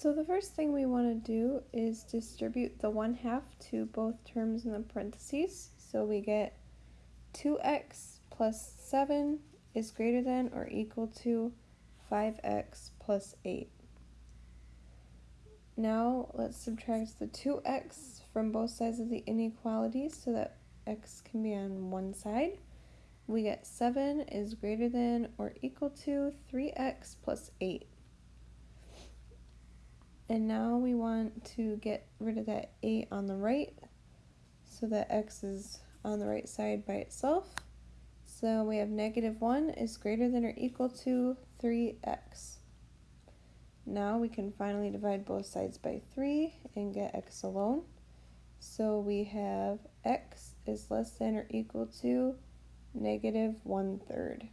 So the first thing we want to do is distribute the 1 half to both terms in the parentheses. So we get 2x plus 7 is greater than or equal to 5x plus 8. Now let's subtract the 2x from both sides of the inequality so that x can be on one side. We get 7 is greater than or equal to 3x plus 8. And now we want to get rid of that 8 on the right so that x is on the right side by itself. So we have negative 1 is greater than or equal to 3x. Now we can finally divide both sides by 3 and get x alone. So we have x is less than or equal to negative 1 third.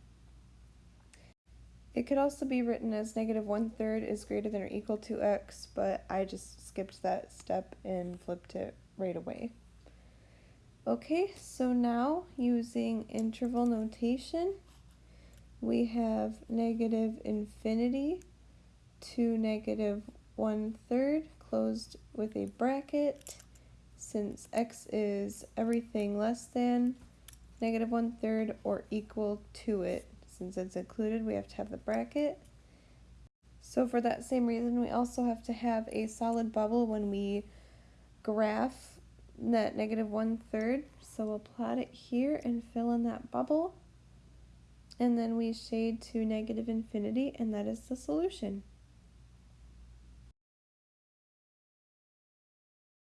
It could also be written as negative 1 third is greater than or equal to x, but I just skipped that step and flipped it right away. Okay, so now using interval notation, we have negative infinity to negative one third closed with a bracket since x is everything less than negative one third or equal to it. Since it's included, we have to have the bracket. So for that same reason, we also have to have a solid bubble when we graph that negative one third. So we'll plot it here and fill in that bubble. And then we shade to negative infinity, and that is the solution.